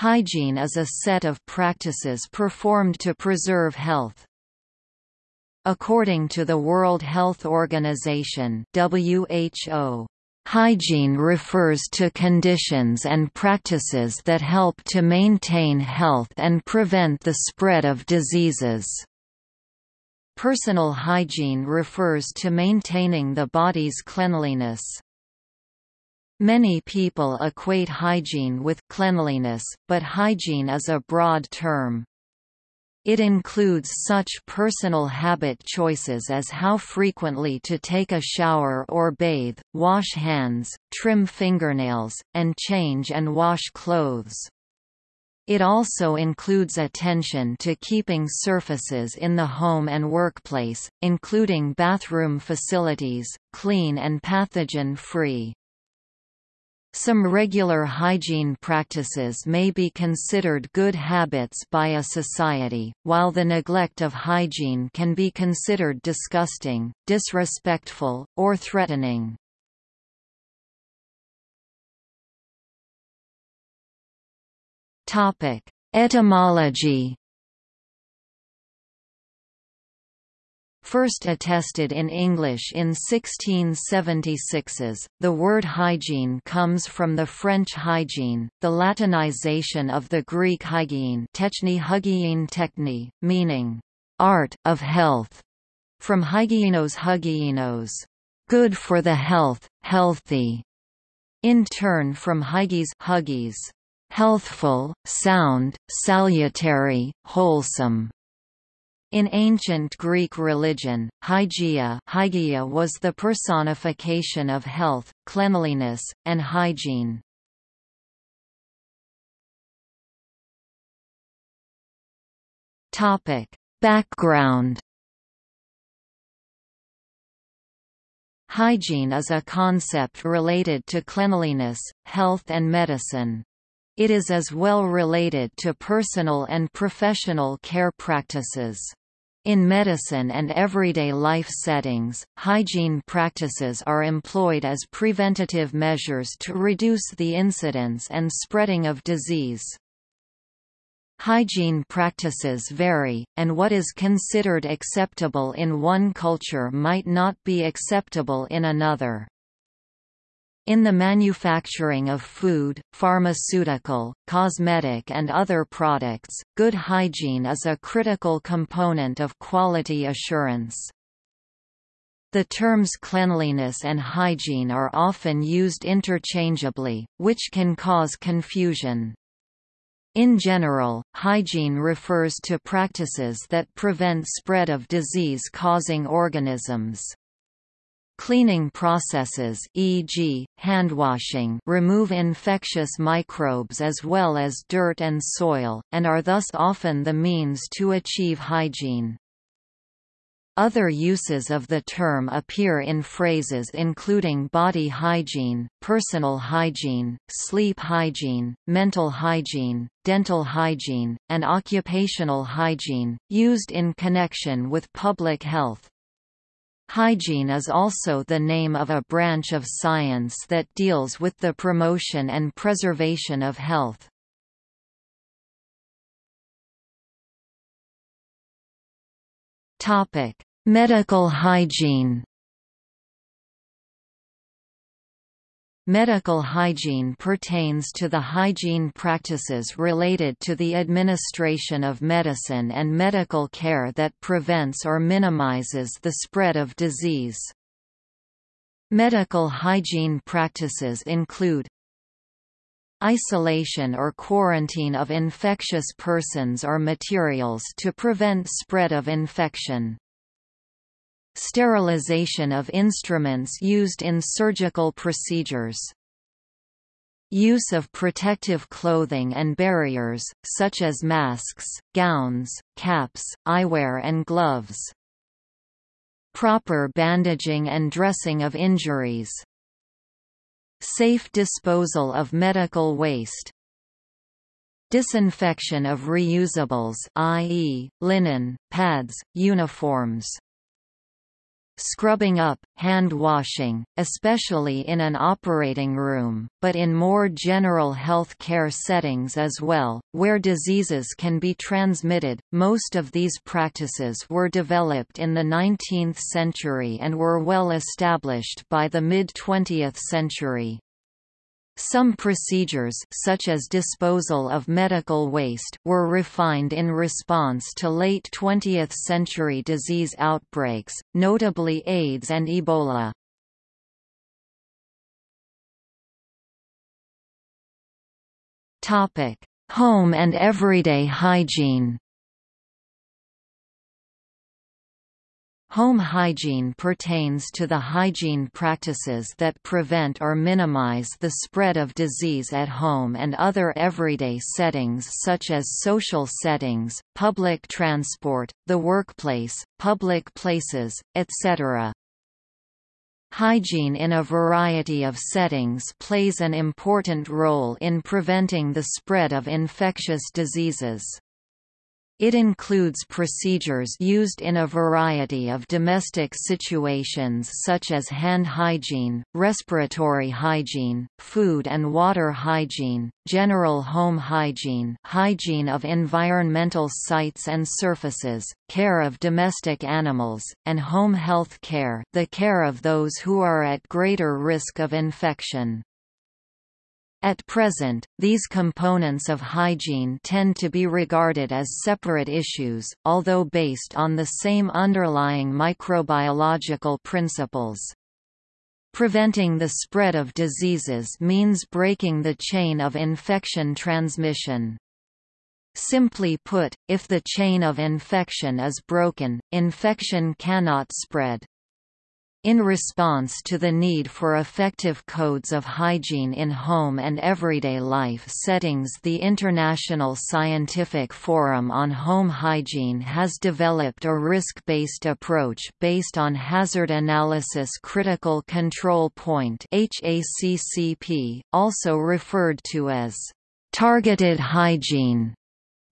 Hygiene is a set of practices performed to preserve health. According to the World Health Organization WHO, Hygiene refers to conditions and practices that help to maintain health and prevent the spread of diseases. Personal hygiene refers to maintaining the body's cleanliness. Many people equate hygiene with cleanliness, but hygiene is a broad term. It includes such personal habit choices as how frequently to take a shower or bathe, wash hands, trim fingernails, and change and wash clothes. It also includes attention to keeping surfaces in the home and workplace, including bathroom facilities, clean and pathogen-free. Some regular hygiene practices may be considered good habits by a society, while the neglect of hygiene can be considered disgusting, disrespectful, or threatening. Etymology First attested in English in 1676s, the word hygiene comes from the French hygiene, the Latinization of the Greek hygiene techni techni, meaning, art of health, from hygienos hygienos, good for the health, healthy, in turn from hygis huggies, healthful, sound, salutary, wholesome. In ancient Greek religion, hygeia, was the personification of health, cleanliness, and hygiene. Topic: Background Hygiene is a concept related to cleanliness, health and medicine. It is as well related to personal and professional care practices. In medicine and everyday life settings, hygiene practices are employed as preventative measures to reduce the incidence and spreading of disease. Hygiene practices vary, and what is considered acceptable in one culture might not be acceptable in another. In the manufacturing of food, pharmaceutical, cosmetic and other products, good hygiene is a critical component of quality assurance. The terms cleanliness and hygiene are often used interchangeably, which can cause confusion. In general, hygiene refers to practices that prevent spread of disease-causing organisms. Cleaning processes e.g., handwashing remove infectious microbes as well as dirt and soil, and are thus often the means to achieve hygiene. Other uses of the term appear in phrases including body hygiene, personal hygiene, sleep hygiene, mental hygiene, dental hygiene, and occupational hygiene, used in connection with public health. Hygiene is also the name of a branch of science that deals with the promotion and preservation of health. Medical hygiene Medical hygiene pertains to the hygiene practices related to the administration of medicine and medical care that prevents or minimizes the spread of disease. Medical hygiene practices include Isolation or quarantine of infectious persons or materials to prevent spread of infection Sterilization of instruments used in surgical procedures. Use of protective clothing and barriers, such as masks, gowns, caps, eyewear and gloves. Proper bandaging and dressing of injuries. Safe disposal of medical waste. Disinfection of reusables i.e., linen, pads, uniforms scrubbing up, hand washing, especially in an operating room, but in more general health care settings as well, where diseases can be transmitted. Most of these practices were developed in the 19th century and were well established by the mid-20th century. Some procedures such as disposal of medical waste were refined in response to late 20th century disease outbreaks, notably AIDS and Ebola. Topic: Home and everyday hygiene Home hygiene pertains to the hygiene practices that prevent or minimize the spread of disease at home and other everyday settings such as social settings, public transport, the workplace, public places, etc. Hygiene in a variety of settings plays an important role in preventing the spread of infectious diseases. It includes procedures used in a variety of domestic situations such as hand hygiene, respiratory hygiene, food and water hygiene, general home hygiene hygiene of environmental sites and surfaces, care of domestic animals, and home health care the care of those who are at greater risk of infection. At present, these components of hygiene tend to be regarded as separate issues, although based on the same underlying microbiological principles. Preventing the spread of diseases means breaking the chain of infection transmission. Simply put, if the chain of infection is broken, infection cannot spread. In response to the need for effective codes of hygiene in home and everyday life settings the International Scientific Forum on Home Hygiene has developed a risk-based approach based on Hazard Analysis Critical Control Point also referred to as targeted hygiene.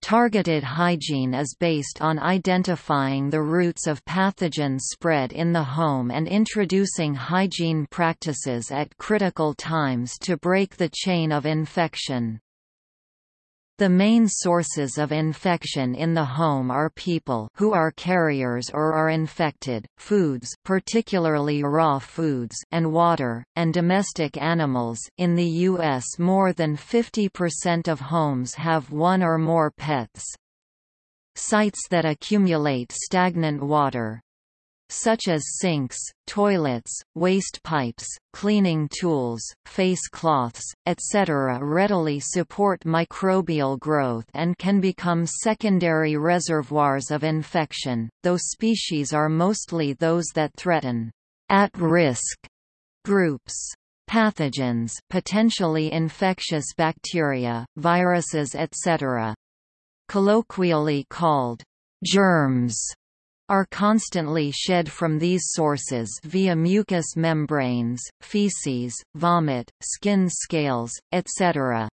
Targeted hygiene is based on identifying the routes of pathogen spread in the home and introducing hygiene practices at critical times to break the chain of infection. The main sources of infection in the home are people who are carriers or are infected, foods particularly raw foods and water, and domestic animals. In the US more than 50% of homes have one or more pets. Sites that accumulate stagnant water, such as sinks, toilets, waste pipes, cleaning tools, face cloths, etc. readily support microbial growth and can become secondary reservoirs of infection, though species are mostly those that threaten at-risk groups. Pathogens potentially infectious bacteria, viruses etc. Colloquially called germs are constantly shed from these sources via mucous membranes, feces, vomit, skin scales, etc.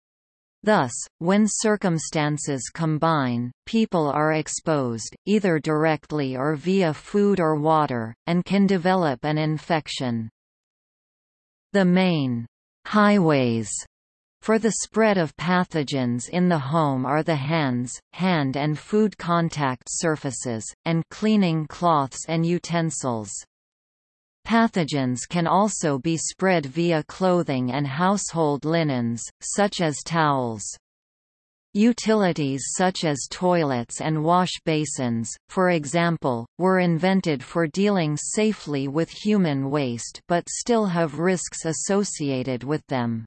Thus, when circumstances combine, people are exposed, either directly or via food or water, and can develop an infection. The main highways for the spread of pathogens in the home are the hands, hand and food contact surfaces, and cleaning cloths and utensils. Pathogens can also be spread via clothing and household linens, such as towels. Utilities such as toilets and wash basins, for example, were invented for dealing safely with human waste but still have risks associated with them.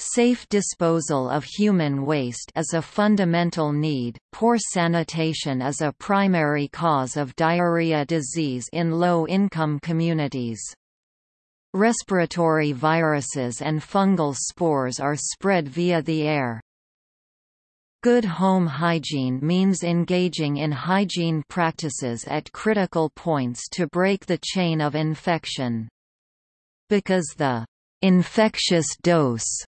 Safe disposal of human waste is a fundamental need. Poor sanitation is a primary cause of diarrhea disease in low-income communities. Respiratory viruses and fungal spores are spread via the air. Good home hygiene means engaging in hygiene practices at critical points to break the chain of infection. Because the infectious dose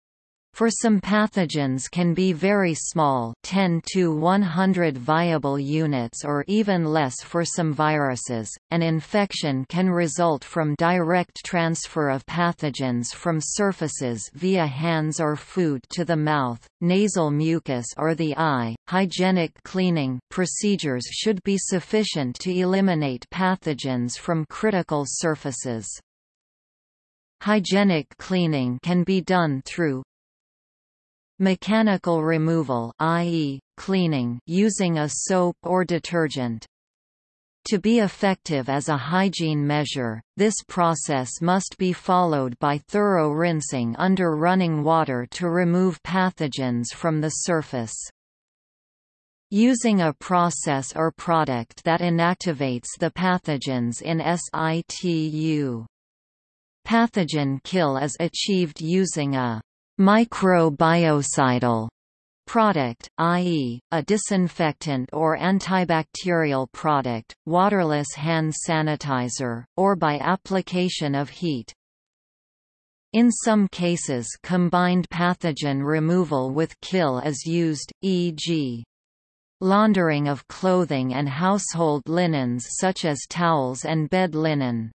For some pathogens can be very small 10 to 100 viable units or even less for some viruses. An infection can result from direct transfer of pathogens from surfaces via hands or food to the mouth, nasal mucus or the eye. Hygienic cleaning procedures should be sufficient to eliminate pathogens from critical surfaces. Hygienic cleaning can be done through Mechanical removal i.e., cleaning using a soap or detergent. To be effective as a hygiene measure, this process must be followed by thorough rinsing under running water to remove pathogens from the surface. Using a process or product that inactivates the pathogens in situ. Pathogen kill is achieved using a microbiocidal product, i.e., a disinfectant or antibacterial product, waterless hand sanitizer, or by application of heat. In some cases combined pathogen removal with kill is used, e.g. laundering of clothing and household linens such as towels and bed linen.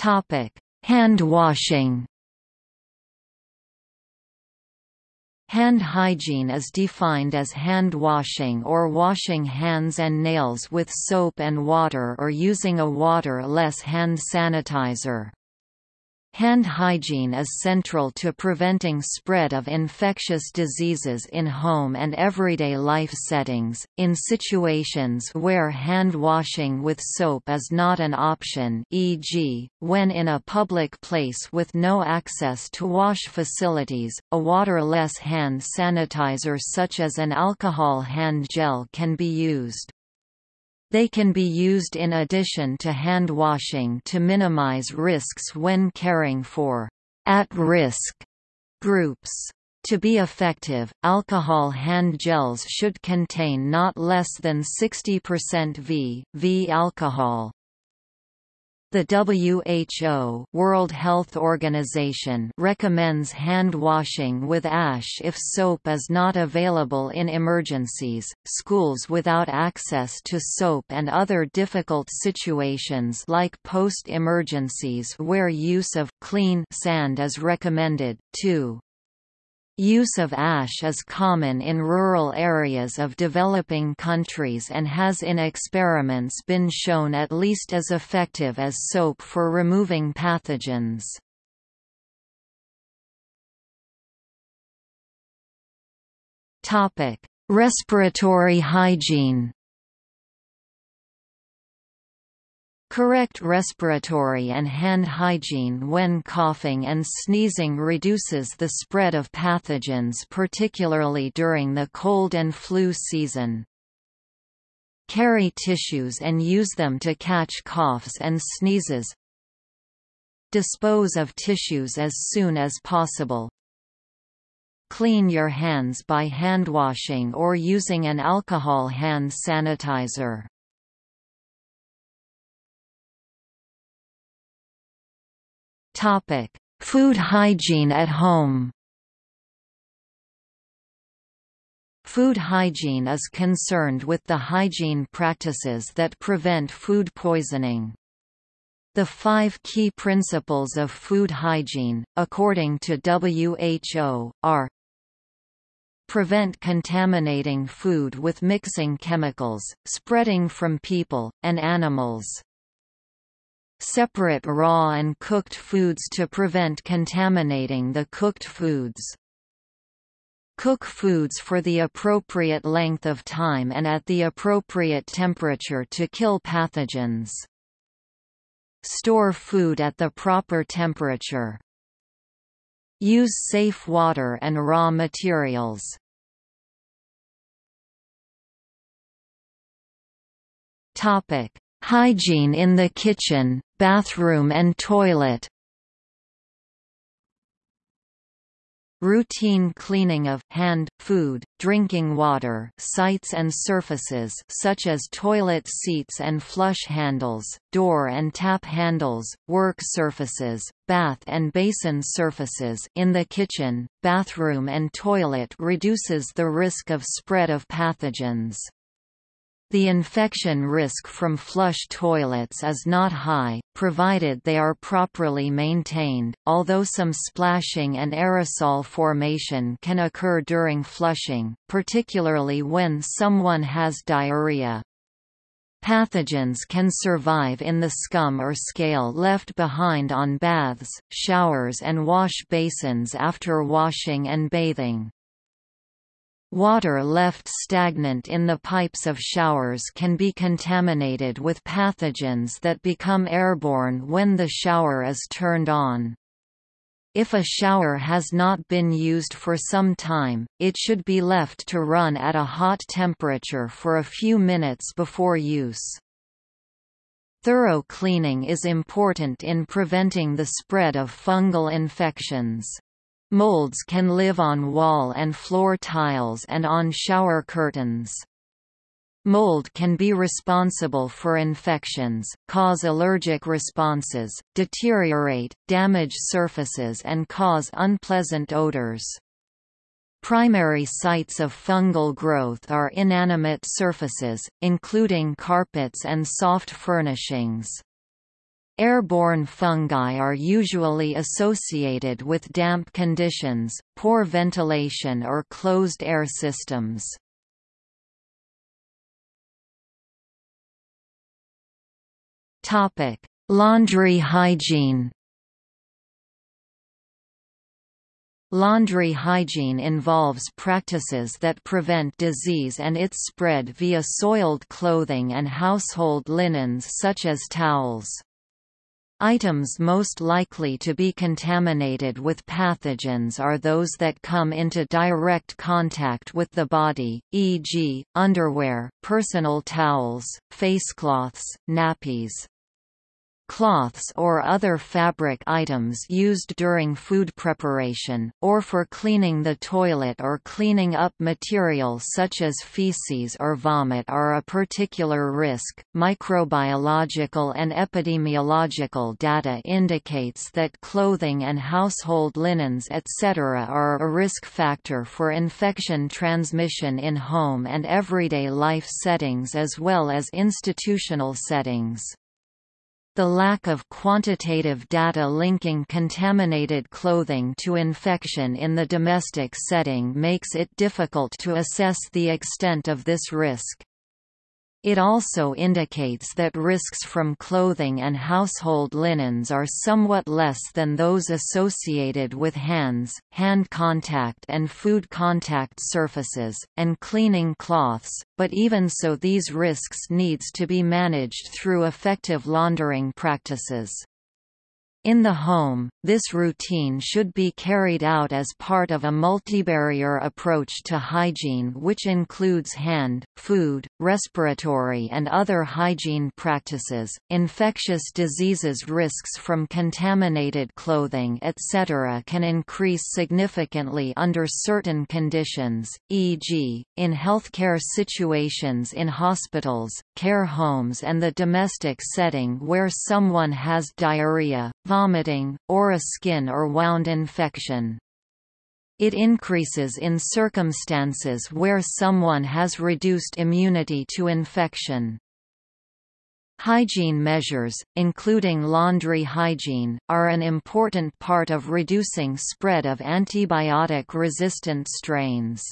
Topic: Hand washing. Hand hygiene is defined as hand washing or washing hands and nails with soap and water or using a water-less hand sanitizer. Hand hygiene is central to preventing spread of infectious diseases in home and everyday life settings. In situations where hand washing with soap is not an option, e.g., when in a public place with no access to wash facilities, a waterless hand sanitizer such as an alcohol hand gel can be used. They can be used in addition to hand washing to minimize risks when caring for at-risk groups. To be effective, alcohol hand gels should contain not less than 60% V, V alcohol. The WHO World Health Organization recommends hand washing with ash if soap is not available in emergencies, schools without access to soap and other difficult situations like post-emergencies where use of clean sand is recommended, too. Use of ash is common in rural areas of developing countries and has in experiments been shown at least as effective as soap for removing pathogens. Respiratory hygiene Correct respiratory and hand hygiene when coughing and sneezing reduces the spread of pathogens particularly during the cold and flu season. Carry tissues and use them to catch coughs and sneezes. Dispose of tissues as soon as possible. Clean your hands by handwashing or using an alcohol hand sanitizer. Topic: Food hygiene at home. Food hygiene is concerned with the hygiene practices that prevent food poisoning. The five key principles of food hygiene, according to WHO, are Prevent contaminating food with mixing chemicals, spreading from people, and animals. Separate raw and cooked foods to prevent contaminating the cooked foods. Cook foods for the appropriate length of time and at the appropriate temperature to kill pathogens. Store food at the proper temperature. Use safe water and raw materials. Topic: Hygiene in the kitchen, bathroom and toilet Routine cleaning of hand, food, drinking water sites and surfaces such as toilet seats and flush handles, door and tap handles, work surfaces, bath and basin surfaces in the kitchen, bathroom and toilet reduces the risk of spread of pathogens. The infection risk from flush toilets is not high, provided they are properly maintained, although some splashing and aerosol formation can occur during flushing, particularly when someone has diarrhea. Pathogens can survive in the scum or scale left behind on baths, showers and wash basins after washing and bathing. Water left stagnant in the pipes of showers can be contaminated with pathogens that become airborne when the shower is turned on. If a shower has not been used for some time, it should be left to run at a hot temperature for a few minutes before use. Thorough cleaning is important in preventing the spread of fungal infections. Molds can live on wall and floor tiles and on shower curtains. Mold can be responsible for infections, cause allergic responses, deteriorate, damage surfaces and cause unpleasant odors. Primary sites of fungal growth are inanimate surfaces, including carpets and soft furnishings. Airborne fungi are usually associated with damp conditions, poor ventilation or closed air systems. Topic: Laundry hygiene Laundry hygiene involves practices that prevent disease and its spread via soiled clothing and household linens such as towels. Items most likely to be contaminated with pathogens are those that come into direct contact with the body, e.g., underwear, personal towels, facecloths, nappies cloths or other fabric items used during food preparation, or for cleaning the toilet or cleaning up material such as feces or vomit are a particular risk. Microbiological and epidemiological data indicates that clothing and household linens etc. are a risk factor for infection transmission in home and everyday life settings as well as institutional settings. The lack of quantitative data linking contaminated clothing to infection in the domestic setting makes it difficult to assess the extent of this risk. It also indicates that risks from clothing and household linens are somewhat less than those associated with hands, hand contact and food contact surfaces, and cleaning cloths, but even so these risks needs to be managed through effective laundering practices. In the home, this routine should be carried out as part of a multibarrier approach to hygiene which includes hand, food, respiratory and other hygiene practices. Infectious diseases risks from contaminated clothing etc. can increase significantly under certain conditions, e.g., in healthcare situations in hospitals, care homes and the domestic setting where someone has diarrhea, vomiting, or a skin or wound infection. It increases in circumstances where someone has reduced immunity to infection. Hygiene measures, including laundry hygiene, are an important part of reducing spread of antibiotic-resistant strains.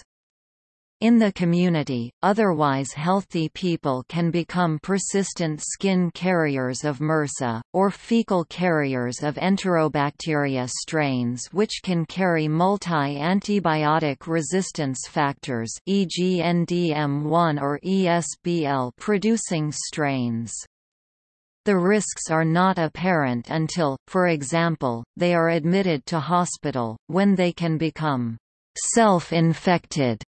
In the community, otherwise healthy people can become persistent skin carriers of MRSA, or fecal carriers of enterobacteria strains which can carry multi-antibiotic resistance factors e.g. NDM1 or ESBL producing strains. The risks are not apparent until, for example, they are admitted to hospital, when they can become self-infected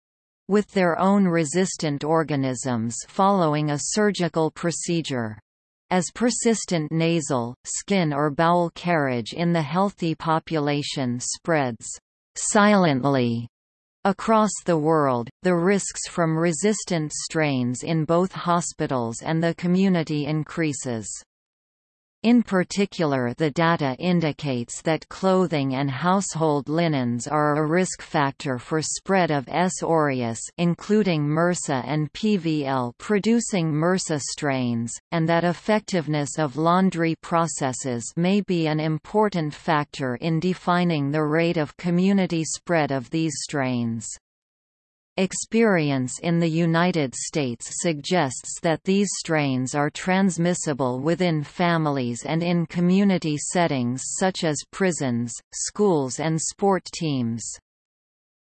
with their own resistant organisms following a surgical procedure. As persistent nasal, skin or bowel carriage in the healthy population spreads, silently Across the world, the risks from resistant strains in both hospitals and the community increases. In particular the data indicates that clothing and household linens are a risk factor for spread of S. aureus including MRSA and PVL producing MRSA strains, and that effectiveness of laundry processes may be an important factor in defining the rate of community spread of these strains. Experience in the United States suggests that these strains are transmissible within families and in community settings such as prisons, schools and sport teams.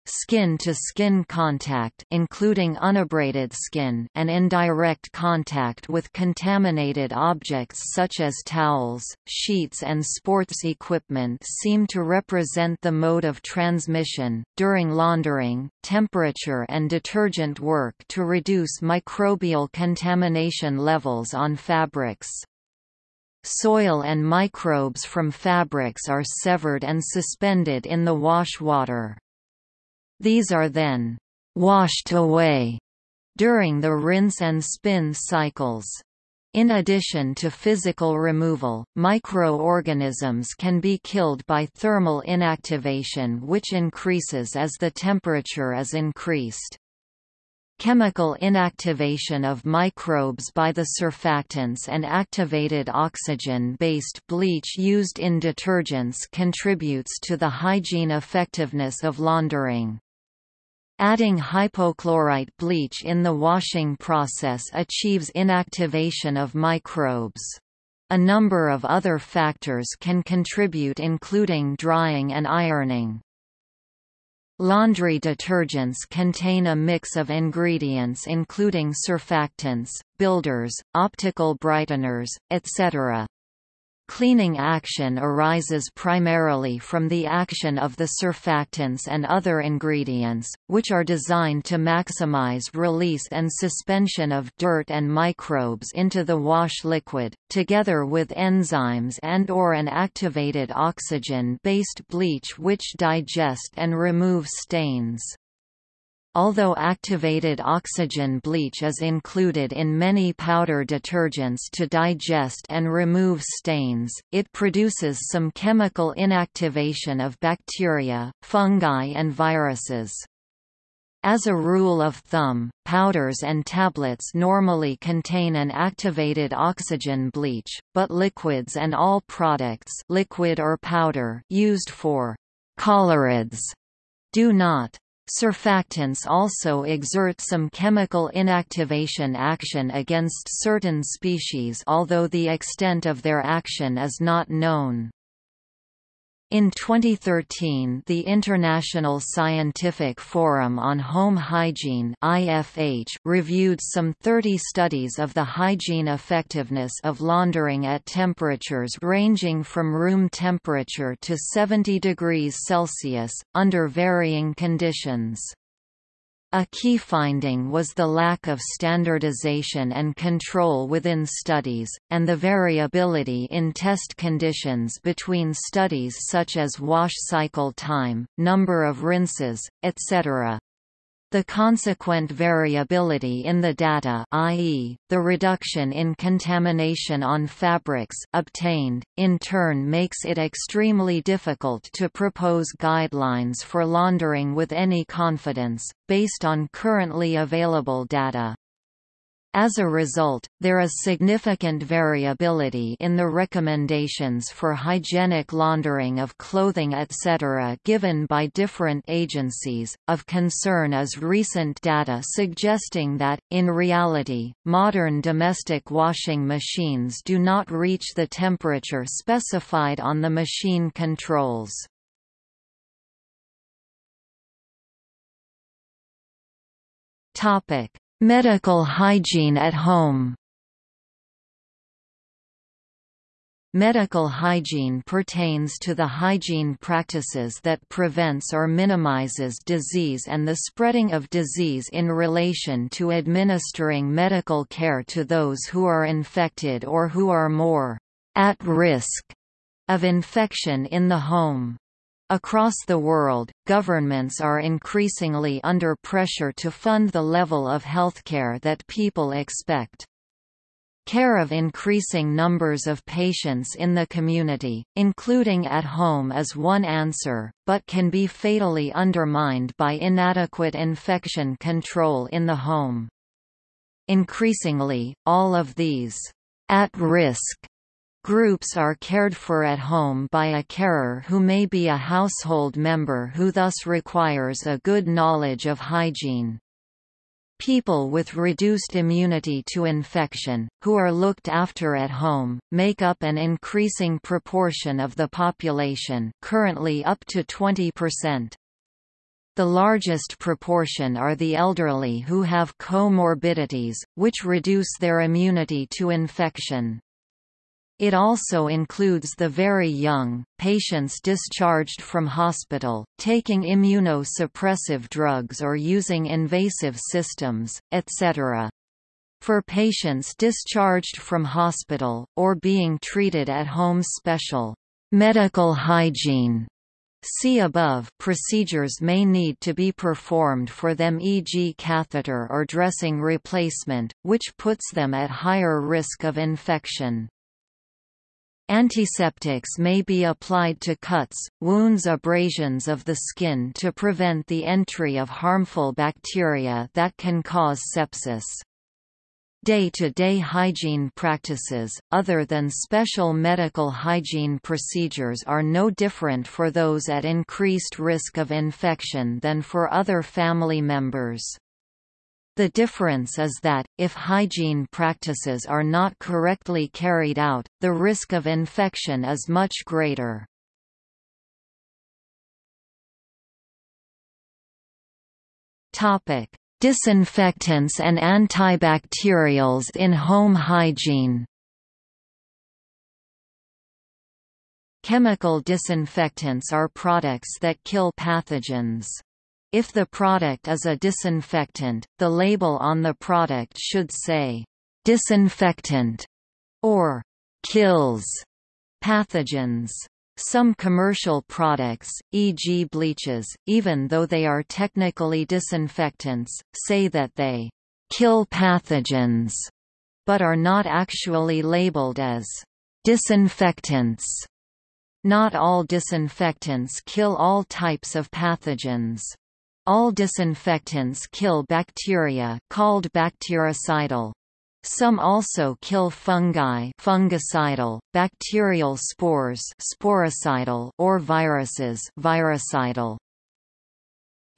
Skin-to-skin -skin contact including unabraded skin and indirect contact with contaminated objects such as towels, sheets and sports equipment seem to represent the mode of transmission. During laundering, temperature and detergent work to reduce microbial contamination levels on fabrics. Soil and microbes from fabrics are severed and suspended in the wash water. These are then washed away during the rinse and spin cycles. In addition to physical removal, microorganisms can be killed by thermal inactivation which increases as the temperature is increased. Chemical inactivation of microbes by the surfactants and activated oxygen-based bleach used in detergents contributes to the hygiene effectiveness of laundering. Adding hypochlorite bleach in the washing process achieves inactivation of microbes. A number of other factors can contribute including drying and ironing. Laundry detergents contain a mix of ingredients including surfactants, builders, optical brighteners, etc. Cleaning action arises primarily from the action of the surfactants and other ingredients, which are designed to maximize release and suspension of dirt and microbes into the wash liquid, together with enzymes and or an activated oxygen-based bleach which digest and remove stains. Although activated oxygen bleach is included in many powder detergents to digest and remove stains, it produces some chemical inactivation of bacteria, fungi and viruses. As a rule of thumb, powders and tablets normally contain an activated oxygen bleach, but liquids and all products liquid or powder used for colorids do not. Surfactants also exert some chemical inactivation action against certain species although the extent of their action is not known. In 2013 the International Scientific Forum on Home Hygiene IFH reviewed some 30 studies of the hygiene effectiveness of laundering at temperatures ranging from room temperature to 70 degrees Celsius, under varying conditions. A key finding was the lack of standardization and control within studies, and the variability in test conditions between studies such as wash cycle time, number of rinses, etc. The consequent variability in the data i.e., the reduction in contamination on fabrics obtained, in turn makes it extremely difficult to propose guidelines for laundering with any confidence, based on currently available data. As a result, there is significant variability in the recommendations for hygienic laundering of clothing etc. given by different agencies. Of concern is recent data suggesting that, in reality, modern domestic washing machines do not reach the temperature specified on the machine controls. Topic Medical hygiene at home Medical hygiene pertains to the hygiene practices that prevents or minimizes disease and the spreading of disease in relation to administering medical care to those who are infected or who are more at risk of infection in the home. Across the world, governments are increasingly under pressure to fund the level of healthcare that people expect. Care of increasing numbers of patients in the community, including at home is one answer, but can be fatally undermined by inadequate infection control in the home. Increasingly, all of these at-risk Groups are cared for at home by a carer who may be a household member who thus requires a good knowledge of hygiene. People with reduced immunity to infection, who are looked after at home, make up an increasing proportion of the population currently up to 20%. The largest proportion are the elderly who have comorbidities, which reduce their immunity to infection. It also includes the very young, patients discharged from hospital, taking immunosuppressive drugs or using invasive systems, etc. For patients discharged from hospital, or being treated at home special medical hygiene See above procedures may need to be performed for them e.g. catheter or dressing replacement, which puts them at higher risk of infection. Antiseptics may be applied to cuts, wounds abrasions of the skin to prevent the entry of harmful bacteria that can cause sepsis. Day-to-day -day hygiene practices, other than special medical hygiene procedures are no different for those at increased risk of infection than for other family members. The difference is that, if hygiene practices are not correctly carried out, the risk of infection is much greater. Disinfectants and antibacterials in home hygiene Chemical disinfectants are products that kill pathogens. If the product is a disinfectant, the label on the product should say, "...disinfectant", or "...kills", pathogens. Some commercial products, e.g. bleaches, even though they are technically disinfectants, say that they kill pathogens, but are not actually labeled as disinfectants. Not all disinfectants kill all types of pathogens. All disinfectants kill bacteria called bactericidal. Some also kill fungi fungicidal, bacterial spores sporicidal, or viruses virucidal.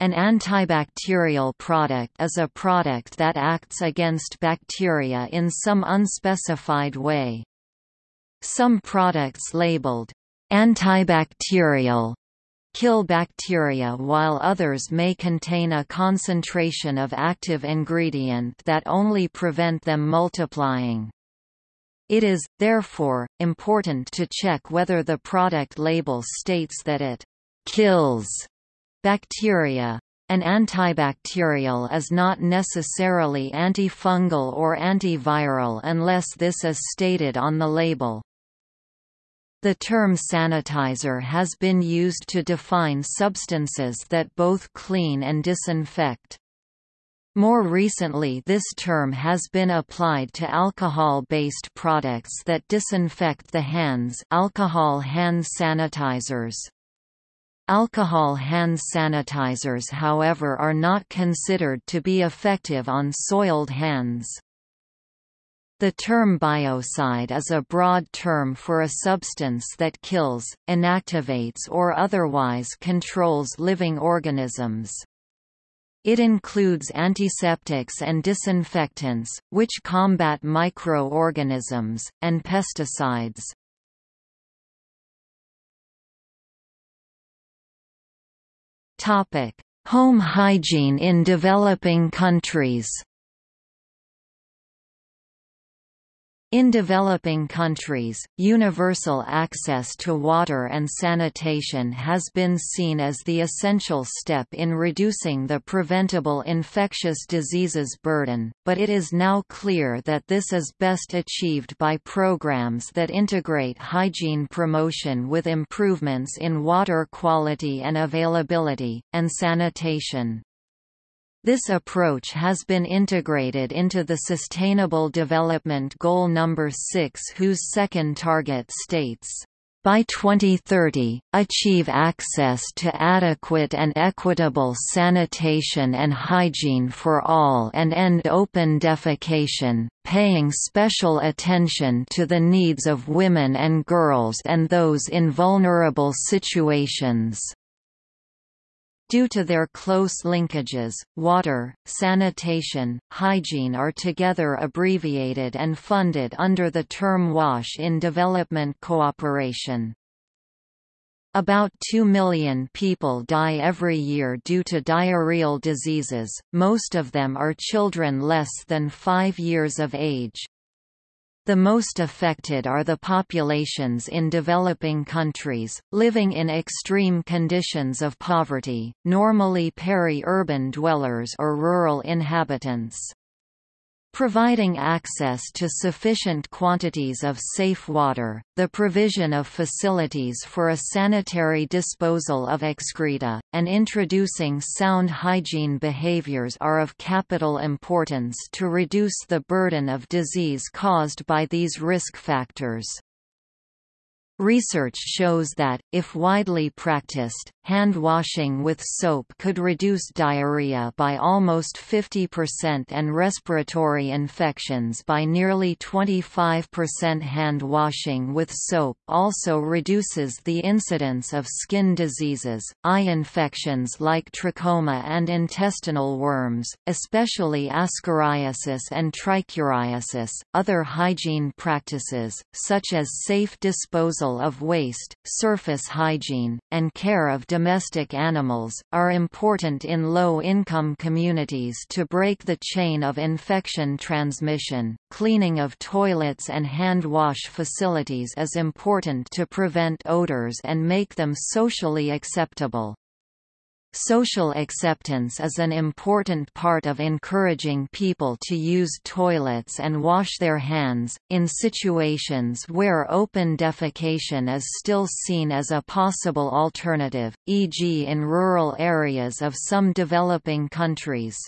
An antibacterial product is a product that acts against bacteria in some unspecified way. Some products labeled antibacterial kill bacteria while others may contain a concentration of active ingredient that only prevent them multiplying. It is, therefore, important to check whether the product label states that it kills bacteria. An antibacterial is not necessarily antifungal or antiviral unless this is stated on the label. The term sanitizer has been used to define substances that both clean and disinfect. More recently this term has been applied to alcohol-based products that disinfect the hands alcohol hand sanitizers. Alcohol hand sanitizers however are not considered to be effective on soiled hands. The term biocide is a broad term for a substance that kills, inactivates or otherwise controls living organisms. It includes antiseptics and disinfectants, which combat microorganisms, and pesticides. Home hygiene in developing countries In developing countries, universal access to water and sanitation has been seen as the essential step in reducing the preventable infectious diseases burden, but it is now clear that this is best achieved by programs that integrate hygiene promotion with improvements in water quality and availability, and sanitation. This approach has been integrated into the Sustainable Development Goal number 6 whose second target states, by 2030, achieve access to adequate and equitable sanitation and hygiene for all and end open defecation, paying special attention to the needs of women and girls and those in vulnerable situations. Due to their close linkages, water, sanitation, hygiene are together abbreviated and funded under the term WASH in development cooperation. About 2 million people die every year due to diarrheal diseases, most of them are children less than 5 years of age. The most affected are the populations in developing countries, living in extreme conditions of poverty, normally peri-urban dwellers or rural inhabitants. Providing access to sufficient quantities of safe water, the provision of facilities for a sanitary disposal of excreta, and introducing sound hygiene behaviors are of capital importance to reduce the burden of disease caused by these risk factors. Research shows that, if widely practiced, hand washing with soap could reduce diarrhea by almost 50% and respiratory infections by nearly 25% hand washing with soap also reduces the incidence of skin diseases, eye infections like trachoma and intestinal worms, especially ascariasis and trichuriasis. Other hygiene practices, such as safe disposal of waste, surface hygiene, and care of domestic animals, are important in low-income communities to break the chain of infection transmission. Cleaning of toilets and hand wash facilities is important to prevent odors and make them socially acceptable. Social acceptance is an important part of encouraging people to use toilets and wash their hands, in situations where open defecation is still seen as a possible alternative, e.g. in rural areas of some developing countries.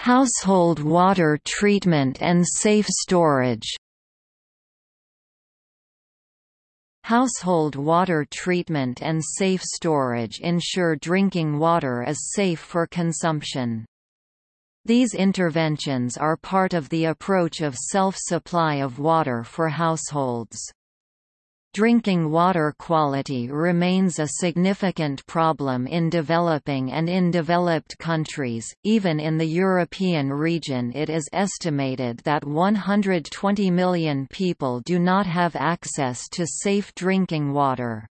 Household water treatment and safe storage Household water treatment and safe storage ensure drinking water is safe for consumption. These interventions are part of the approach of self-supply of water for households. Drinking water quality remains a significant problem in developing and in developed countries. Even in the European region, it is estimated that 120 million people do not have access to safe drinking water.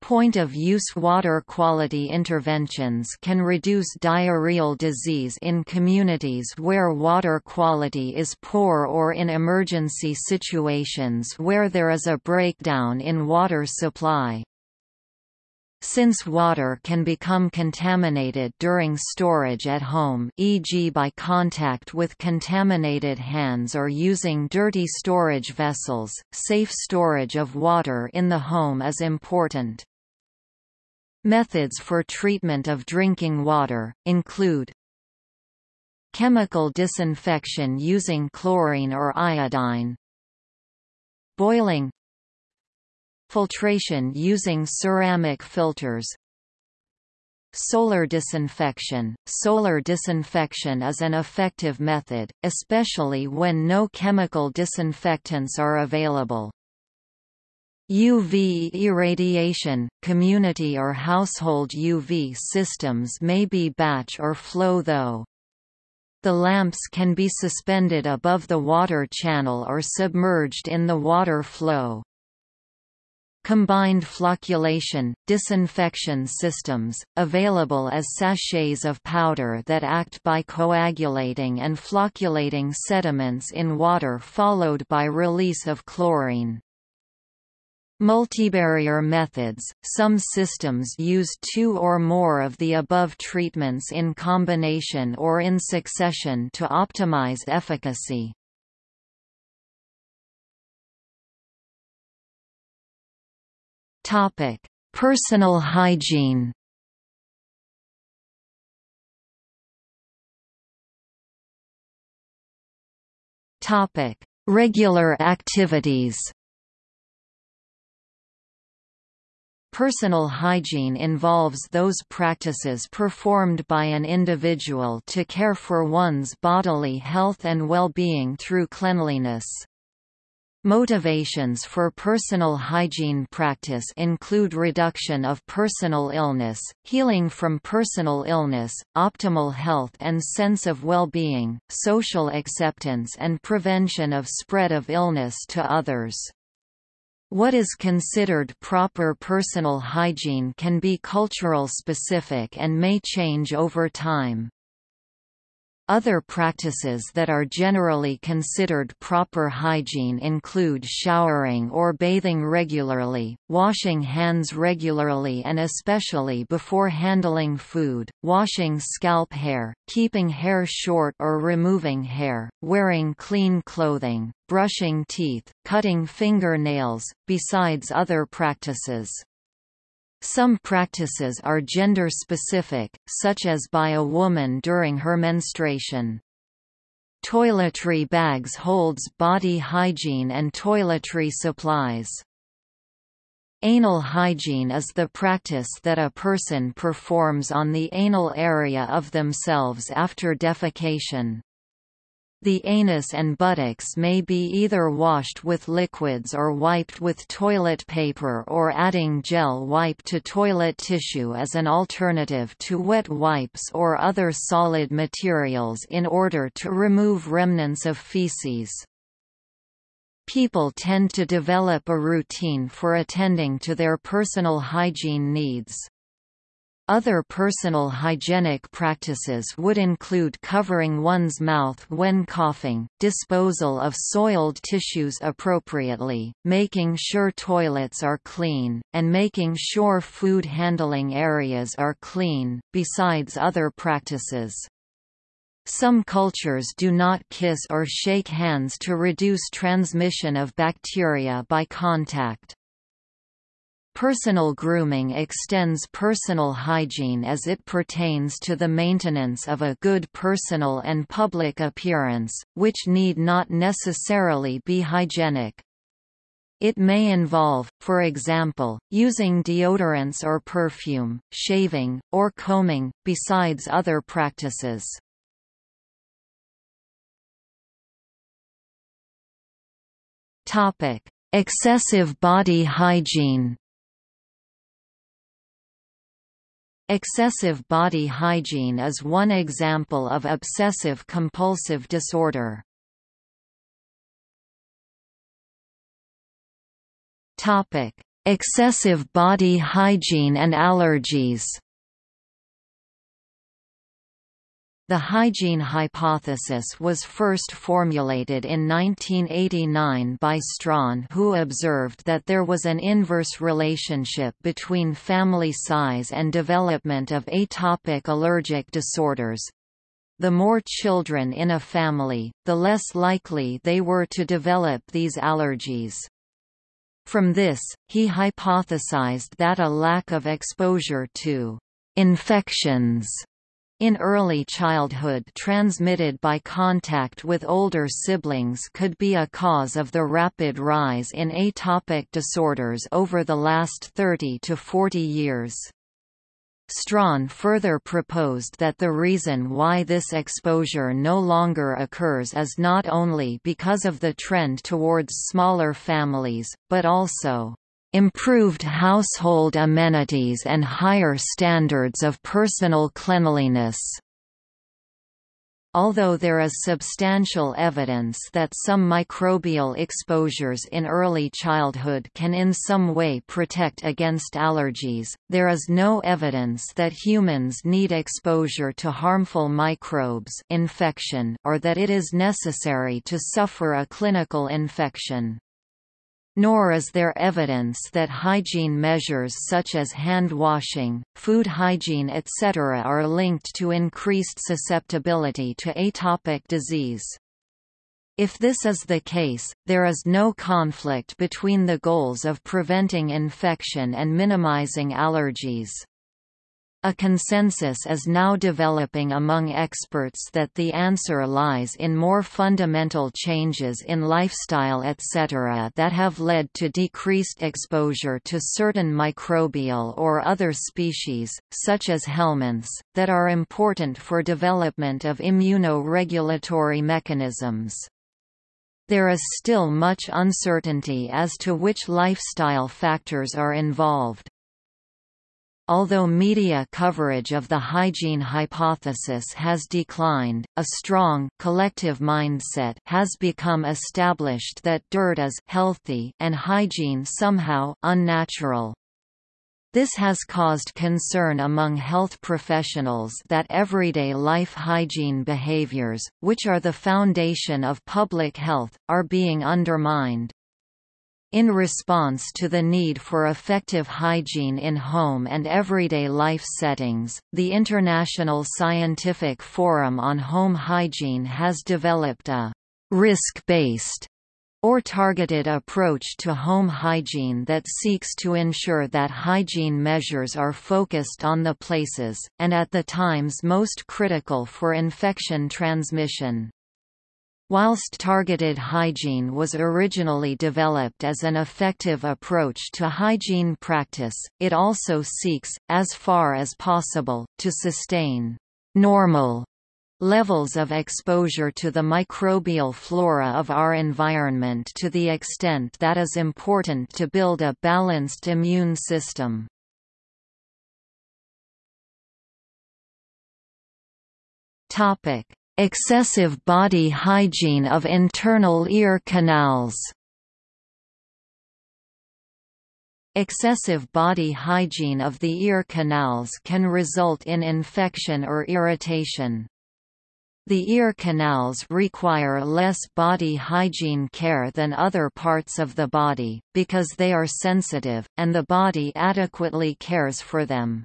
Point-of-use water quality interventions can reduce diarrheal disease in communities where water quality is poor or in emergency situations where there is a breakdown in water supply. Since water can become contaminated during storage at home e.g. by contact with contaminated hands or using dirty storage vessels, safe storage of water in the home is important. Methods for treatment of drinking water, include Chemical disinfection using chlorine or iodine Boiling Filtration using ceramic filters Solar disinfection Solar disinfection is an effective method, especially when no chemical disinfectants are available. UV irradiation, community or household UV systems may be batch or flow though. The lamps can be suspended above the water channel or submerged in the water flow. Combined flocculation, disinfection systems, available as sachets of powder that act by coagulating and flocculating sediments in water followed by release of chlorine. Multibarrier methods – Some systems use two or more of the above treatments in combination or in succession to optimize efficacy. Topic: Personal hygiene. Topic: Regular activities. Personal hygiene involves those practices performed by an individual to care for one's bodily health and well-being through cleanliness. Motivations for personal hygiene practice include reduction of personal illness, healing from personal illness, optimal health and sense of well-being, social acceptance and prevention of spread of illness to others. What is considered proper personal hygiene can be cultural specific and may change over time. Other practices that are generally considered proper hygiene include showering or bathing regularly, washing hands regularly and especially before handling food, washing scalp hair, keeping hair short or removing hair, wearing clean clothing, brushing teeth, cutting fingernails, besides other practices. Some practices are gender-specific, such as by a woman during her menstruation. Toiletry bags holds body hygiene and toiletry supplies. Anal hygiene is the practice that a person performs on the anal area of themselves after defecation. The anus and buttocks may be either washed with liquids or wiped with toilet paper or adding gel wipe to toilet tissue as an alternative to wet wipes or other solid materials in order to remove remnants of feces. People tend to develop a routine for attending to their personal hygiene needs. Other personal hygienic practices would include covering one's mouth when coughing, disposal of soiled tissues appropriately, making sure toilets are clean, and making sure food handling areas are clean, besides other practices. Some cultures do not kiss or shake hands to reduce transmission of bacteria by contact. Personal grooming extends personal hygiene as it pertains to the maintenance of a good personal and public appearance, which need not necessarily be hygienic. It may involve, for example, using deodorants or perfume, shaving, or combing, besides other practices. Excessive body hygiene Excessive body hygiene is one example of obsessive-compulsive disorder. Excessive body hygiene and allergies The hygiene hypothesis was first formulated in 1989 by Strachan who observed that there was an inverse relationship between family size and development of atopic allergic disorders. The more children in a family, the less likely they were to develop these allergies. From this, he hypothesized that a lack of exposure to infections in early childhood transmitted by contact with older siblings could be a cause of the rapid rise in atopic disorders over the last 30 to 40 years. Strachan further proposed that the reason why this exposure no longer occurs is not only because of the trend towards smaller families, but also improved household amenities and higher standards of personal cleanliness. Although there is substantial evidence that some microbial exposures in early childhood can in some way protect against allergies, there is no evidence that humans need exposure to harmful microbes infection or that it is necessary to suffer a clinical infection nor is there evidence that hygiene measures such as hand washing, food hygiene etc. are linked to increased susceptibility to atopic disease. If this is the case, there is no conflict between the goals of preventing infection and minimizing allergies. A consensus is now developing among experts that the answer lies in more fundamental changes in lifestyle etc. that have led to decreased exposure to certain microbial or other species, such as helminths, that are important for development of immunoregulatory mechanisms. There is still much uncertainty as to which lifestyle factors are involved. Although media coverage of the hygiene hypothesis has declined, a strong collective mindset has become established that dirt is healthy and hygiene somehow unnatural. This has caused concern among health professionals that everyday life hygiene behaviors, which are the foundation of public health, are being undermined. In response to the need for effective hygiene in home and everyday life settings, the International Scientific Forum on Home Hygiene has developed a risk-based or targeted approach to home hygiene that seeks to ensure that hygiene measures are focused on the places, and at the times most critical for infection transmission. Whilst targeted hygiene was originally developed as an effective approach to hygiene practice, it also seeks, as far as possible, to sustain normal levels of exposure to the microbial flora of our environment to the extent that is important to build a balanced immune system. Topic: Excessive body hygiene of internal ear canals Excessive body hygiene of the ear canals can result in infection or irritation. The ear canals require less body hygiene care than other parts of the body, because they are sensitive, and the body adequately cares for them.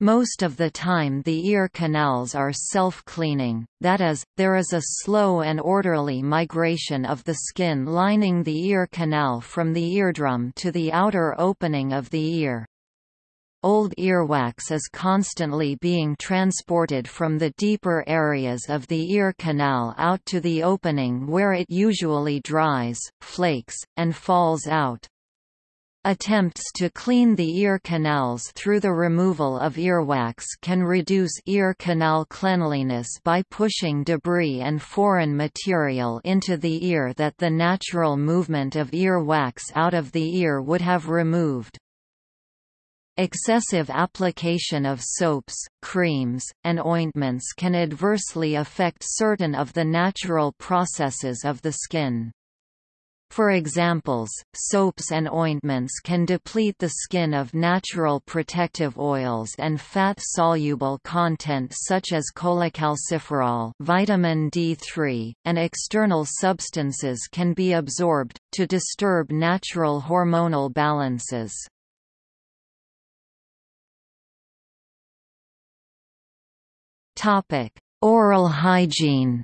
Most of the time the ear canals are self-cleaning, that is, there is a slow and orderly migration of the skin lining the ear canal from the eardrum to the outer opening of the ear. Old earwax is constantly being transported from the deeper areas of the ear canal out to the opening where it usually dries, flakes, and falls out. Attempts to clean the ear canals through the removal of earwax can reduce ear canal cleanliness by pushing debris and foreign material into the ear that the natural movement of earwax out of the ear would have removed. Excessive application of soaps, creams, and ointments can adversely affect certain of the natural processes of the skin. For examples, soaps and ointments can deplete the skin of natural protective oils and fat-soluble content such as cholecalciferol vitamin D3, and external substances can be absorbed, to disturb natural hormonal balances. Oral hygiene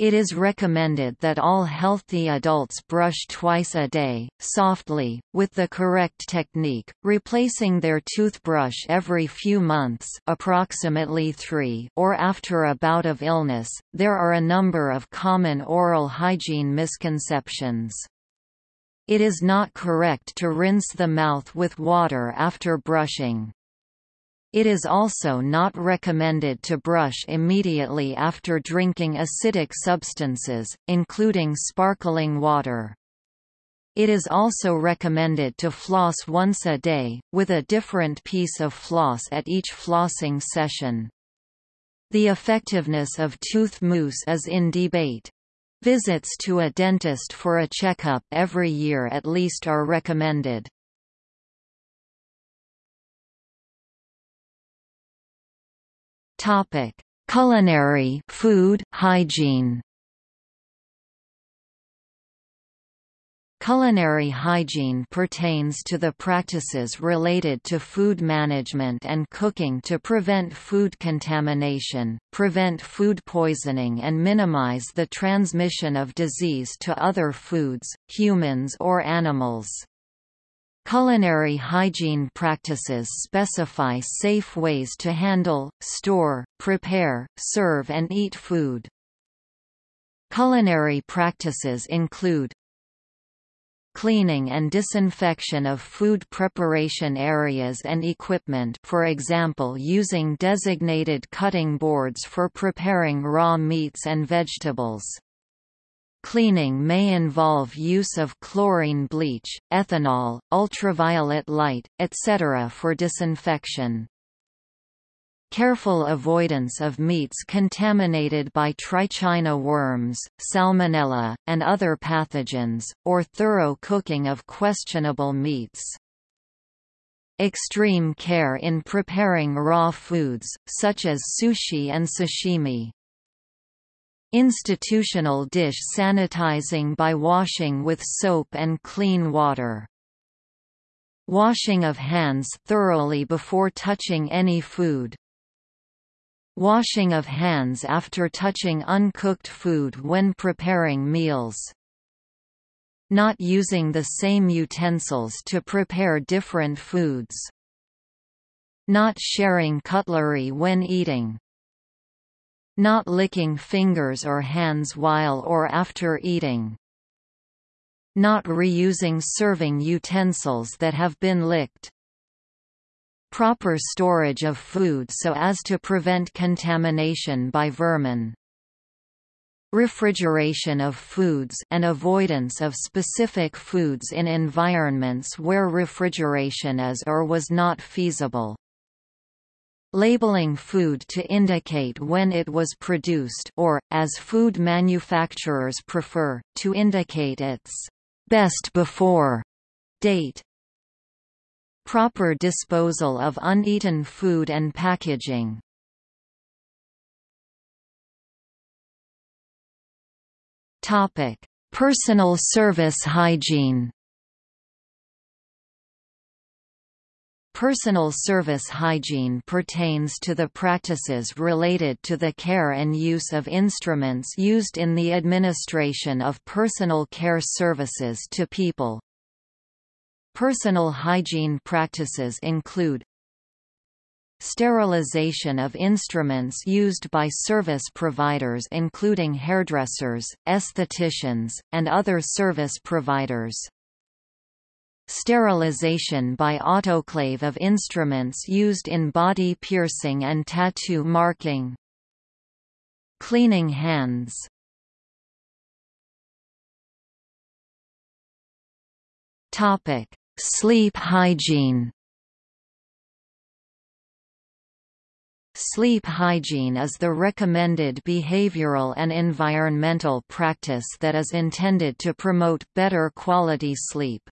It is recommended that all healthy adults brush twice a day, softly, with the correct technique, replacing their toothbrush every few months approximately three or after a bout of illness. There are a number of common oral hygiene misconceptions. It is not correct to rinse the mouth with water after brushing. It is also not recommended to brush immediately after drinking acidic substances, including sparkling water. It is also recommended to floss once a day, with a different piece of floss at each flossing session. The effectiveness of tooth mousse is in debate. Visits to a dentist for a checkup every year at least are recommended. Topic: Culinary food hygiene. Culinary hygiene pertains to the practices related to food management and cooking to prevent food contamination, prevent food poisoning and minimize the transmission of disease to other foods, humans or animals. Culinary hygiene practices specify safe ways to handle, store, prepare, serve and eat food. Culinary practices include cleaning and disinfection of food preparation areas and equipment for example using designated cutting boards for preparing raw meats and vegetables. Cleaning may involve use of chlorine bleach, ethanol, ultraviolet light, etc. for disinfection. Careful avoidance of meats contaminated by trichina worms, salmonella, and other pathogens, or thorough cooking of questionable meats. Extreme care in preparing raw foods, such as sushi and sashimi. Institutional dish sanitizing by washing with soap and clean water. Washing of hands thoroughly before touching any food. Washing of hands after touching uncooked food when preparing meals. Not using the same utensils to prepare different foods. Not sharing cutlery when eating. Not licking fingers or hands while or after eating. Not reusing serving utensils that have been licked. Proper storage of food so as to prevent contamination by vermin. Refrigeration of foods and avoidance of specific foods in environments where refrigeration is or was not feasible labeling food to indicate when it was produced or, as food manufacturers prefer, to indicate its best before date. Proper disposal of uneaten food and packaging. Topic: Personal service hygiene. Personal service hygiene pertains to the practices related to the care and use of instruments used in the administration of personal care services to people. Personal hygiene practices include Sterilization of instruments used by service providers including hairdressers, estheticians, and other service providers. Sterilization by autoclave of instruments used in body piercing and tattoo marking. Cleaning hands Topic: Sleep hygiene. Sleep hygiene is the recommended behavioral and environmental practice that is intended to promote better quality sleep.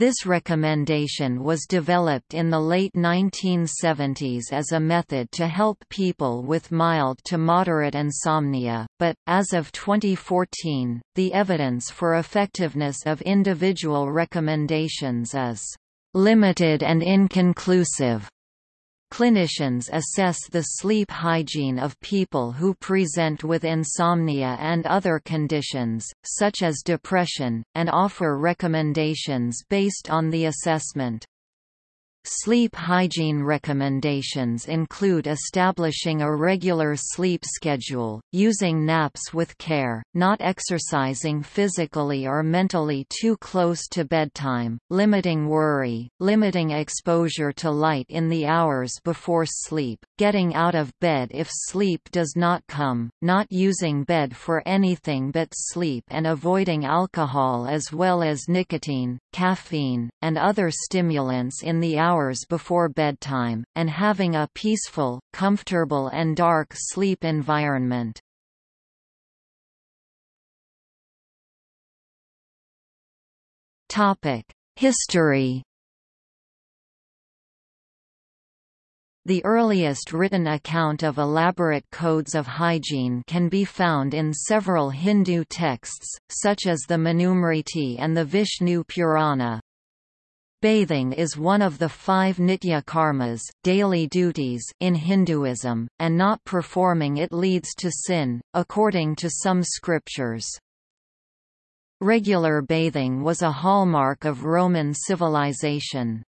This recommendation was developed in the late 1970s as a method to help people with mild to moderate insomnia, but, as of 2014, the evidence for effectiveness of individual recommendations is limited and inconclusive. Clinicians assess the sleep hygiene of people who present with insomnia and other conditions, such as depression, and offer recommendations based on the assessment. Sleep hygiene recommendations include establishing a regular sleep schedule, using naps with care, not exercising physically or mentally too close to bedtime, limiting worry, limiting exposure to light in the hours before sleep, getting out of bed if sleep does not come, not using bed for anything but sleep and avoiding alcohol as well as nicotine, caffeine, and other stimulants in the hours hours before bedtime, and having a peaceful, comfortable and dark sleep environment. History The earliest written account of elaborate codes of hygiene can be found in several Hindu texts, such as the Manusmriti and the Vishnu Purana. Bathing is one of the five nitya karmas daily duties in Hinduism, and not performing it leads to sin, according to some scriptures. Regular bathing was a hallmark of Roman civilization.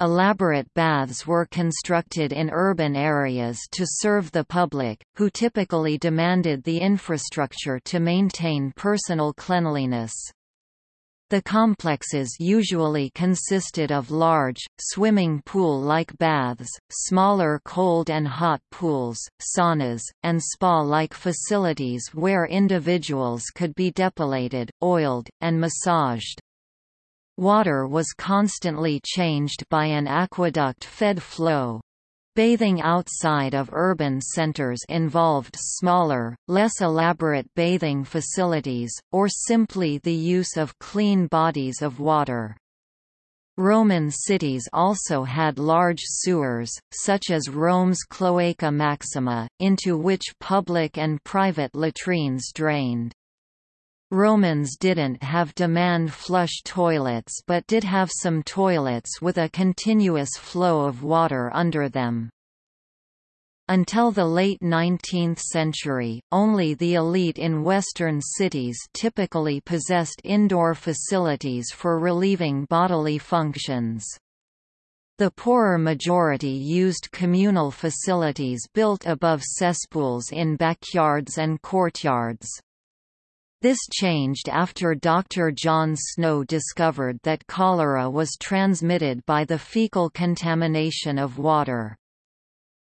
Elaborate baths were constructed in urban areas to serve the public, who typically demanded the infrastructure to maintain personal cleanliness. The complexes usually consisted of large, swimming pool-like baths, smaller cold and hot pools, saunas, and spa-like facilities where individuals could be depilated, oiled, and massaged. Water was constantly changed by an aqueduct-fed flow, Bathing outside of urban centers involved smaller, less elaborate bathing facilities, or simply the use of clean bodies of water. Roman cities also had large sewers, such as Rome's Cloaca Maxima, into which public and private latrines drained. Romans didn't have demand flush toilets but did have some toilets with a continuous flow of water under them. Until the late 19th century, only the elite in western cities typically possessed indoor facilities for relieving bodily functions. The poorer majority used communal facilities built above cesspools in backyards and courtyards. This changed after Dr. John Snow discovered that cholera was transmitted by the fecal contamination of water.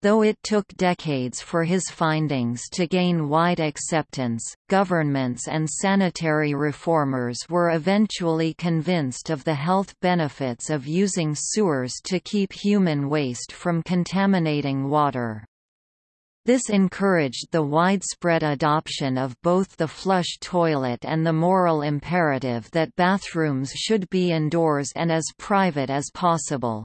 Though it took decades for his findings to gain wide acceptance, governments and sanitary reformers were eventually convinced of the health benefits of using sewers to keep human waste from contaminating water. This encouraged the widespread adoption of both the flush toilet and the moral imperative that bathrooms should be indoors and as private as possible.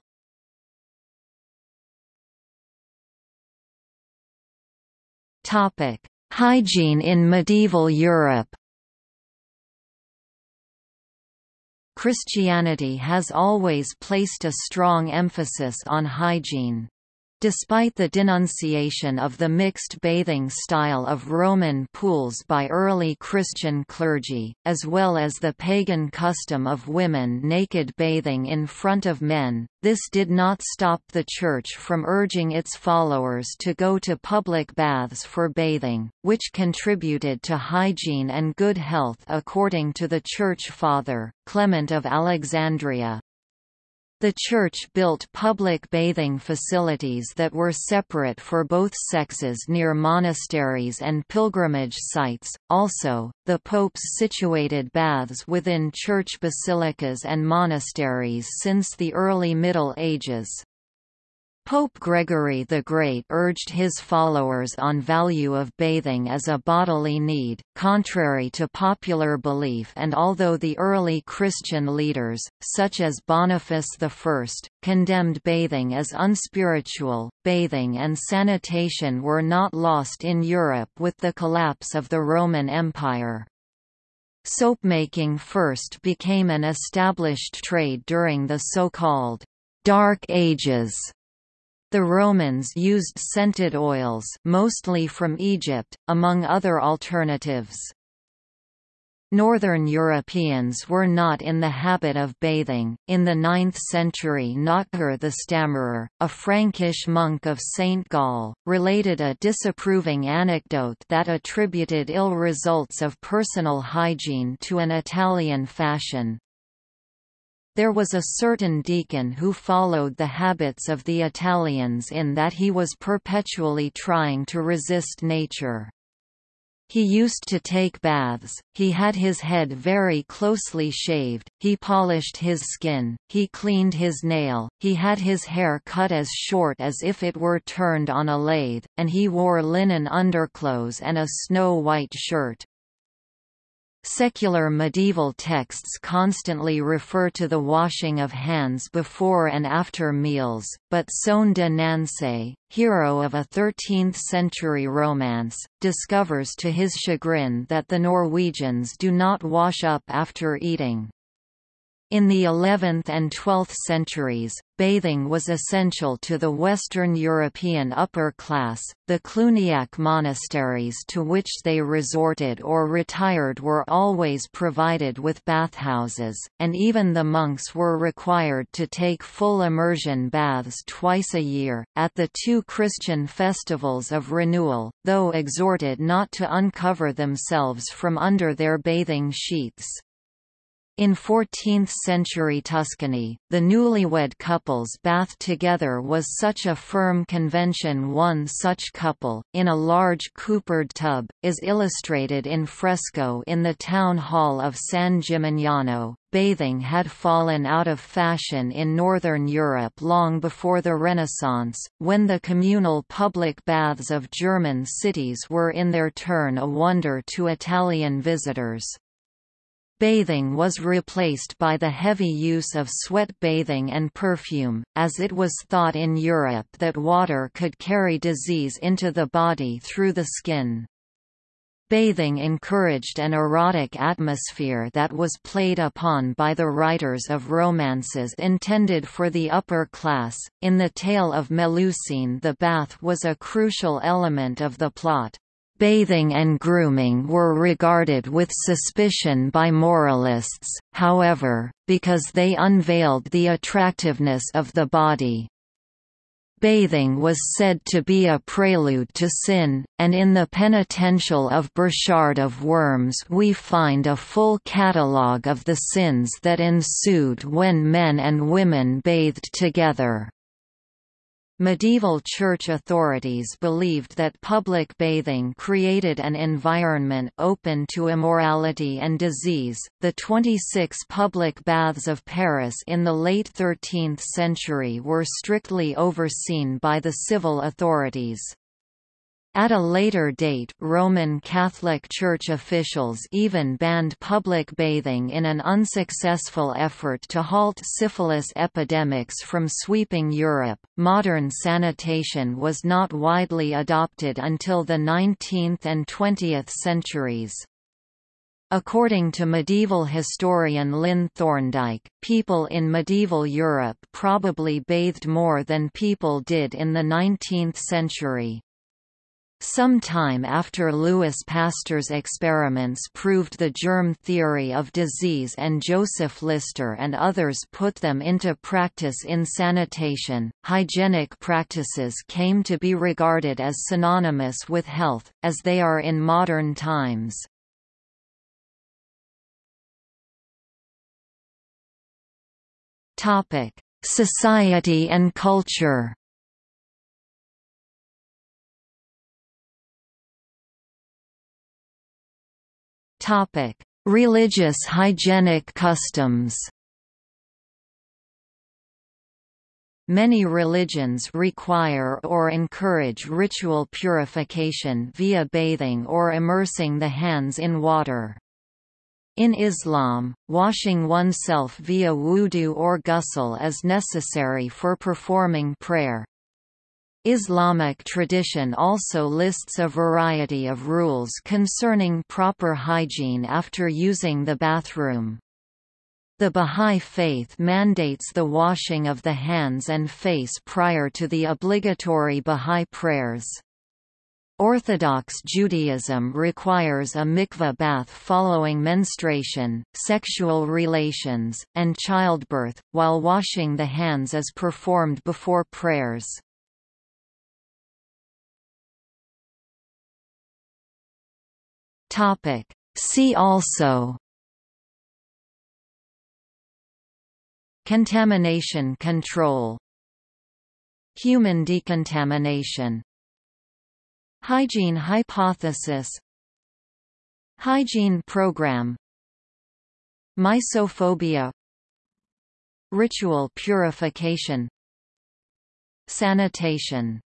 Hygiene in medieval Europe Christianity has always placed a strong emphasis on hygiene. Despite the denunciation of the mixed bathing style of Roman pools by early Christian clergy, as well as the pagan custom of women naked bathing in front of men, this did not stop the Church from urging its followers to go to public baths for bathing, which contributed to hygiene and good health according to the Church Father, Clement of Alexandria. The church built public bathing facilities that were separate for both sexes near monasteries and pilgrimage sites. Also, the popes situated baths within church basilicas and monasteries since the early Middle Ages. Pope Gregory the Great urged his followers on value of bathing as a bodily need, contrary to popular belief and although the early Christian leaders, such as Boniface I, condemned bathing as unspiritual, bathing and sanitation were not lost in Europe with the collapse of the Roman Empire. Soapmaking first became an established trade during the so-called Dark Ages the Romans used scented oils mostly from Egypt, among other alternatives. Northern Europeans were not in the habit of bathing. In the 9th century, Notker the Stammerer, a Frankish monk of St. Gall, related a disapproving anecdote that attributed ill results of personal hygiene to an Italian fashion. There was a certain deacon who followed the habits of the Italians in that he was perpetually trying to resist nature. He used to take baths, he had his head very closely shaved, he polished his skin, he cleaned his nail, he had his hair cut as short as if it were turned on a lathe, and he wore linen underclothes and a snow-white shirt. Secular medieval texts constantly refer to the washing of hands before and after meals, but Soane de hero of a 13th-century romance, discovers to his chagrin that the Norwegians do not wash up after eating. In the 11th and 12th centuries, bathing was essential to the Western European upper class. The Cluniac monasteries to which they resorted or retired were always provided with bathhouses, and even the monks were required to take full immersion baths twice a year, at the two Christian festivals of renewal, though exhorted not to uncover themselves from under their bathing sheets. In 14th-century Tuscany, the newlywed couples bathed together was such a firm convention one such couple, in a large coopered tub, is illustrated in fresco in the town hall of San Gimignano. Bathing had fallen out of fashion in Northern Europe long before the Renaissance, when the communal public baths of German cities were in their turn a wonder to Italian visitors. Bathing was replaced by the heavy use of sweat bathing and perfume, as it was thought in Europe that water could carry disease into the body through the skin. Bathing encouraged an erotic atmosphere that was played upon by the writers of romances intended for the upper class. In the tale of Melusine, the bath was a crucial element of the plot. Bathing and grooming were regarded with suspicion by moralists, however, because they unveiled the attractiveness of the body. Bathing was said to be a prelude to sin, and in the penitential of Burchard of Worms we find a full catalogue of the sins that ensued when men and women bathed together. Medieval church authorities believed that public bathing created an environment open to immorality and disease. The 26 public baths of Paris in the late 13th century were strictly overseen by the civil authorities. At a later date Roman Catholic Church officials even banned public bathing in an unsuccessful effort to halt syphilis epidemics from sweeping Europe. Modern sanitation was not widely adopted until the 19th and 20th centuries. According to medieval historian Lynn Thorndike, people in medieval Europe probably bathed more than people did in the 19th century. Some time after Louis Pasteur's experiments proved the germ theory of disease and Joseph Lister and others put them into practice in sanitation, hygienic practices came to be regarded as synonymous with health, as they are in modern times. Society and culture Topic: Religious hygienic customs. Many religions require or encourage ritual purification via bathing or immersing the hands in water. In Islam, washing oneself via wudu or ghusl is necessary for performing prayer. Islamic tradition also lists a variety of rules concerning proper hygiene after using the bathroom. The Bahá'í Faith mandates the washing of the hands and face prior to the obligatory Bahá'í prayers. Orthodox Judaism requires a mikveh bath following menstruation, sexual relations, and childbirth, while washing the hands is performed before prayers. See also Contamination control Human decontamination Hygiene hypothesis Hygiene program Mysophobia Ritual purification Sanitation